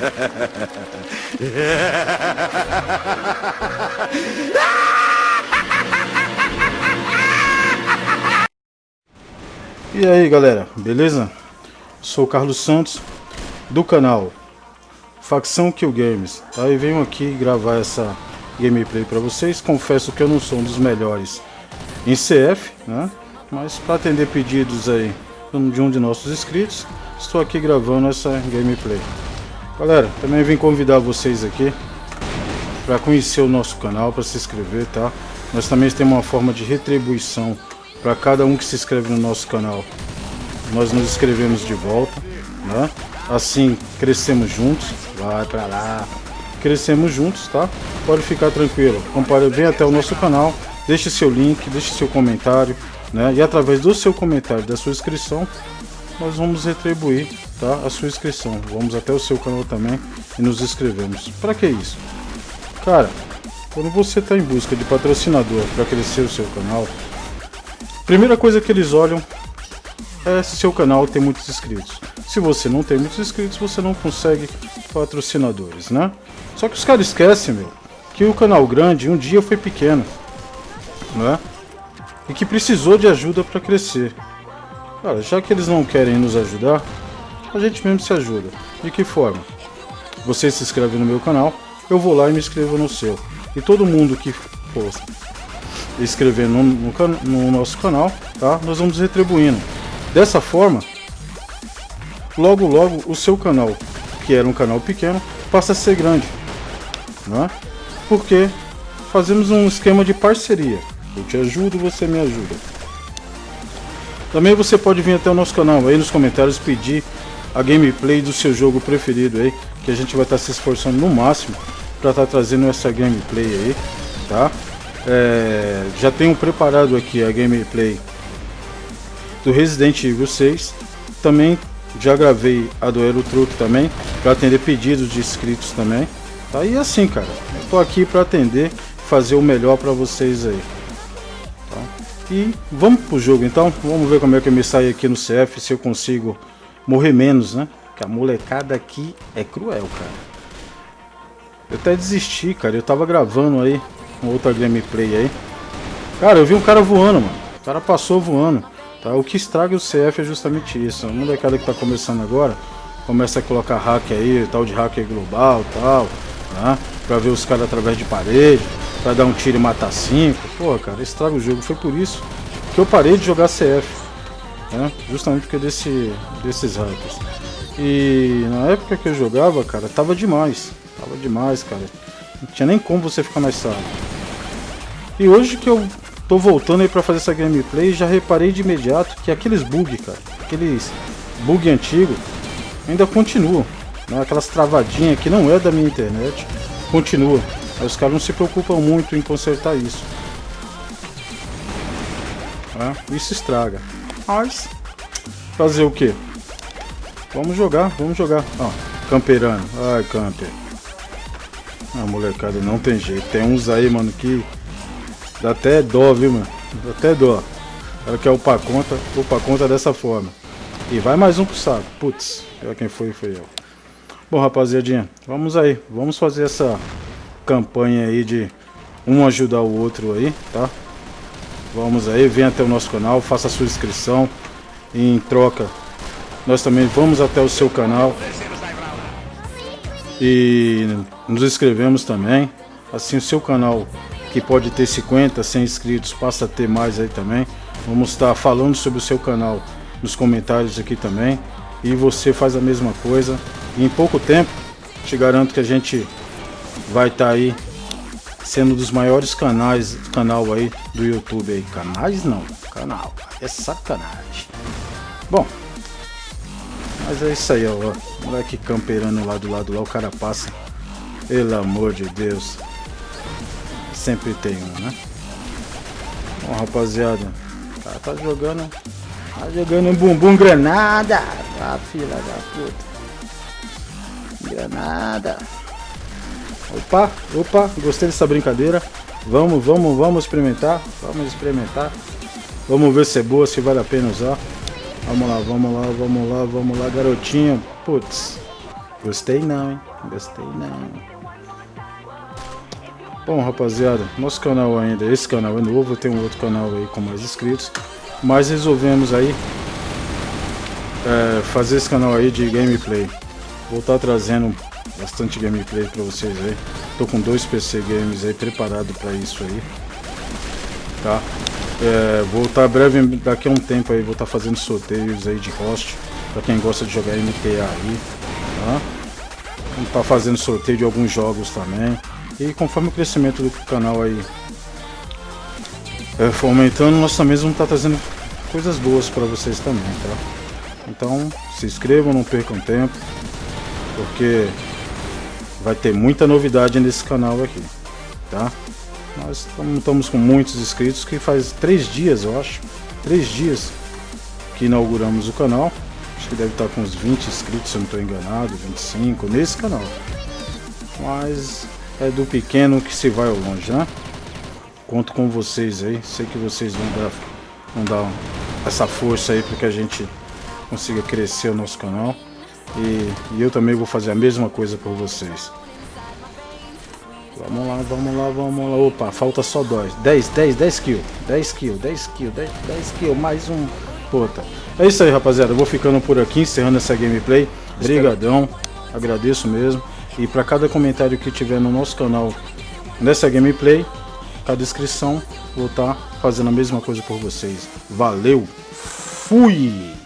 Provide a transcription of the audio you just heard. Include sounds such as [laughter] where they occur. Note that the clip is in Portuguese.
[laughs] E aí galera, beleza? Sou o Carlos Santos do canal Facção Kill Games? E venho aqui gravar essa gameplay para vocês Confesso que eu não sou um dos melhores em CF né? Mas para atender pedidos aí de um de nossos inscritos Estou aqui gravando essa gameplay Galera, também vim convidar vocês aqui para conhecer o nosso canal, para se inscrever, tá? Nós também temos uma forma de retribuição para cada um que se inscreve no nosso canal. Nós nos inscrevemos de volta, né? Assim crescemos juntos. Vai para lá. Crescemos juntos, tá? Pode ficar tranquilo. Compare, vem até o nosso canal, deixe seu link, deixe seu comentário, né? E através do seu comentário, da sua inscrição, nós vamos retribuir tá, a sua inscrição. Vamos até o seu canal também e nos inscrevemos. Para que isso? Cara, quando você está em busca de patrocinador para crescer o seu canal, primeira coisa que eles olham é se seu canal tem muitos inscritos. Se você não tem muitos inscritos, você não consegue patrocinadores, né? Só que os caras esquecem, meu, que o canal grande um dia foi pequeno, né? E que precisou de ajuda para crescer. Cara, já que eles não querem nos ajudar, a gente mesmo se ajuda. De que forma? Você se inscreve no meu canal, eu vou lá e me inscrevo no seu. E todo mundo que for inscrever no, no, no nosso canal, tá? Nós vamos retribuindo. Dessa forma, logo logo o seu canal, que era um canal pequeno, passa a ser grande. Né? Porque fazemos um esquema de parceria. Eu te ajudo, você me ajuda. Também você pode vir até o nosso canal aí nos comentários pedir a gameplay do seu jogo preferido aí, que a gente vai estar tá se esforçando no máximo para estar tá trazendo essa gameplay aí, tá? É, já tenho preparado aqui a gameplay do Resident Evil 6, também já gravei a do Aero Truck também, para atender pedidos de inscritos também, tá? E assim, cara, eu tô aqui para atender, fazer o melhor para vocês aí. E vamos pro jogo então, vamos ver como é que eu me saio aqui no CF, se eu consigo morrer menos, né? Que a molecada aqui é cruel, cara. Eu até desisti, cara, eu tava gravando aí uma outra gameplay aí. Cara, eu vi um cara voando, mano. O cara passou voando. Tá? O que estraga o CF é justamente isso. A molecada que tá começando agora, começa a colocar hack aí, tal de hacker global tal, tá? Pra ver os caras através de parede para dar um tiro e matar cinco. Pô, cara, estraga o jogo. Foi por isso que eu parei de jogar CF. Né? Justamente porque desse, desses hackers. E na época que eu jogava, cara, tava demais. Tava demais, cara. Não tinha nem como você ficar mais sábio. E hoje que eu tô voltando aí pra fazer essa gameplay, já reparei de imediato que aqueles bug, cara, aqueles bug antigo, ainda continuam. Né? Aquelas travadinhas que não é da minha internet, continua. Aí os caras não se preocupam muito em consertar isso. Isso estraga. Mas, fazer o que? Vamos jogar, vamos jogar. Ó, camperando. Ai, camper. Ah, molecada, não tem jeito. Tem uns aí, mano, que dá até dó, viu, mano? Dá até dó. Ela quer upar conta, upar conta dessa forma. E vai mais um pro saco. Putz, quem foi, foi eu. Bom, rapaziadinha, vamos aí. Vamos fazer essa campanha aí de um ajudar o outro aí, tá? Vamos aí, vem até o nosso canal, faça a sua inscrição. E em troca, nós também vamos até o seu canal. E nos inscrevemos também. Assim o seu canal, que pode ter 50, 100 inscritos, passa a ter mais aí também. Vamos estar falando sobre o seu canal nos comentários aqui também. E você faz a mesma coisa. E em pouco tempo, te garanto que a gente vai estar tá aí sendo um dos maiores canais canal aí do YouTube aí. Canais não, canal. É sacanagem. Bom, mas é isso aí, ó. Moleque camperando lá do lado lá, o cara passa. Pelo amor de Deus. Sempre tem um, né? Bom, rapaziada. O cara tá jogando. Tá jogando um bumbum granada. Ah, filha da puta. Granada. Opa, opa, gostei dessa brincadeira. Vamos, vamos, vamos experimentar. Vamos experimentar. Vamos ver se é boa, se vale a pena usar. Vamos lá, vamos lá, vamos lá, vamos lá, garotinho. Putz, Gostei não, hein? Gostei não. Bom, rapaziada, nosso canal ainda, esse canal é novo, tem um outro canal aí com mais inscritos, mas resolvemos aí é, fazer esse canal aí de gameplay. Vou estar tá trazendo bastante gameplay para vocês aí. Tô com dois PC games aí preparado para isso aí, tá? É, vou estar tá breve, daqui a um tempo aí, vou estar tá fazendo sorteios aí de host para quem gosta de jogar MTA aí, tá? Vou estar tá fazendo sorteio de alguns jogos também. E conforme o crescimento do canal aí é, for aumentando, nós também vamos estar trazendo coisas boas para vocês também, tá? Então, se inscrevam, não percam tempo, porque vai ter muita novidade nesse canal aqui, tá? Nós estamos com muitos inscritos, que faz três dias, eu acho, três dias que inauguramos o canal. Acho que deve estar com uns 20 inscritos, se eu não estou enganado, 25 nesse canal. Mas é do pequeno que se vai ao longe, né? Conto com vocês aí, sei que vocês vão dar, vão dar essa força aí para que a gente consiga crescer o nosso canal. E, e eu também vou fazer a mesma coisa por vocês. Vamos lá, vamos lá, vamos lá. Opa, falta só dois. 10, 10, 10 kills. 10 kills, 10 kills, 10, 10 kills. Mais um. Puta. É isso aí, rapaziada. Eu vou ficando por aqui, encerrando essa gameplay. Obrigadão. Agradeço mesmo. E para cada comentário que tiver no nosso canal nessa gameplay, cada inscrição, vou estar tá fazendo a mesma coisa por vocês. Valeu. Fui.